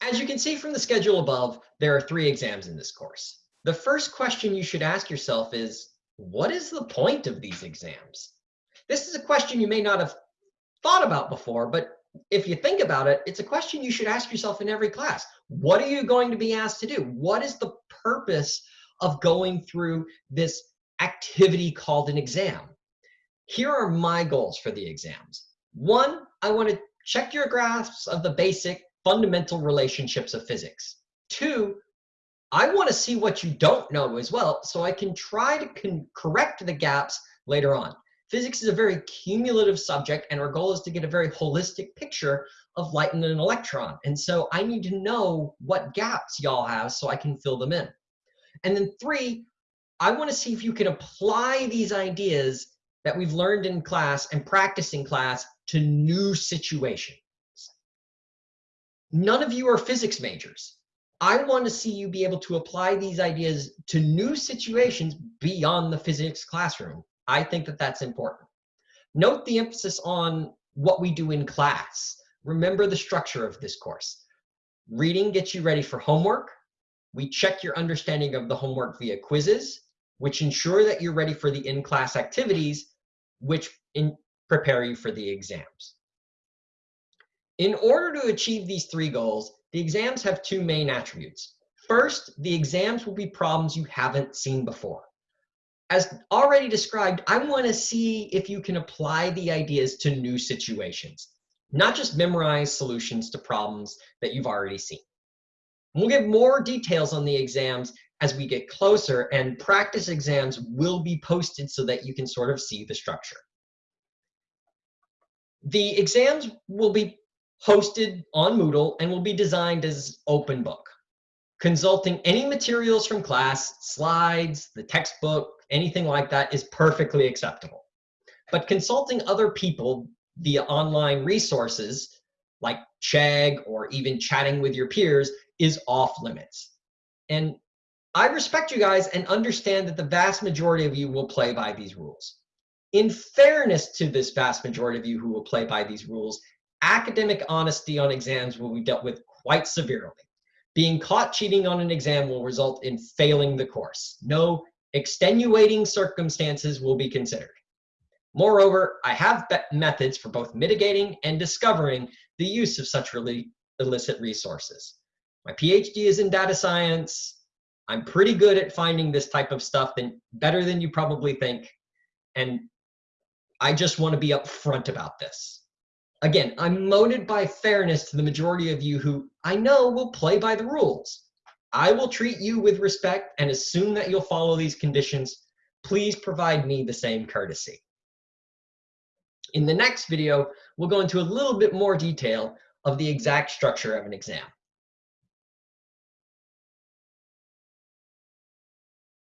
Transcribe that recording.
As you can see from the schedule above, there are three exams in this course. The first question you should ask yourself is, what is the point of these exams? This is a question you may not have thought about before, but if you think about it, it's a question you should ask yourself in every class. What are you going to be asked to do? What is the purpose of going through this activity called an exam? Here are my goals for the exams. One, I want to check your grasp of the basic fundamental relationships of physics. Two, I want to see what you don't know as well so I can try to correct the gaps later on. Physics is a very cumulative subject and our goal is to get a very holistic picture of light and an electron. And so I need to know what gaps y'all have so I can fill them in. And then three, I want to see if you can apply these ideas that we've learned in class and practice in class to new situations. None of you are physics majors. I want to see you be able to apply these ideas to new situations beyond the physics classroom. I think that that's important. Note the emphasis on what we do in class. Remember the structure of this course. Reading gets you ready for homework. We check your understanding of the homework via quizzes, which ensure that you're ready for the in-class activities, which in prepare you for the exams. In order to achieve these three goals, the exams have two main attributes. First, the exams will be problems you haven't seen before. As already described, I want to see if you can apply the ideas to new situations, not just memorize solutions to problems that you've already seen. We'll give more details on the exams as we get closer, and practice exams will be posted so that you can sort of see the structure. The exams will be hosted on Moodle and will be designed as open book. Consulting any materials from class, slides, the textbook, anything like that is perfectly acceptable. But consulting other people via online resources like Chegg or even chatting with your peers is off limits. And I respect you guys and understand that the vast majority of you will play by these rules. In fairness to this vast majority of you who will play by these rules, academic honesty on exams will be dealt with quite severely. Being caught cheating on an exam will result in failing the course. No extenuating circumstances will be considered. Moreover, I have methods for both mitigating and discovering the use of such really illicit resources. My PhD is in data science. I'm pretty good at finding this type of stuff and better than you probably think. And I just want to be upfront about this. Again, I'm motivated by fairness to the majority of you who I know will play by the rules. I will treat you with respect and assume that you'll follow these conditions. Please provide me the same courtesy. In the next video, we'll go into a little bit more detail of the exact structure of an exam.